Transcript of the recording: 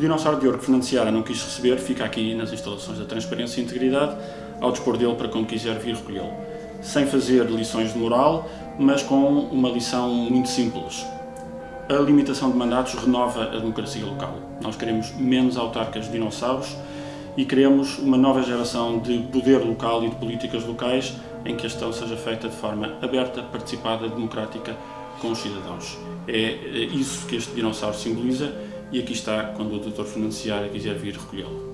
dinossauro de ouro que Fernando Seara não quis receber fica aqui nas instalações da Transparência e Integridade, ao dispor dele para quando quiser vir recolhê-lo. Sem fazer lições de moral, mas com uma lição muito simples. A limitação de mandatos renova a democracia local. Nós queremos menos autarcas dinossauros e queremos uma nova geração de poder local e de políticas locais em que a gestão seja feita de forma aberta, participada, democrática com os cidadãos. É isso que este dinossauro simboliza e aqui está quando o. Fernando Seara quiser vir recolhê-lo.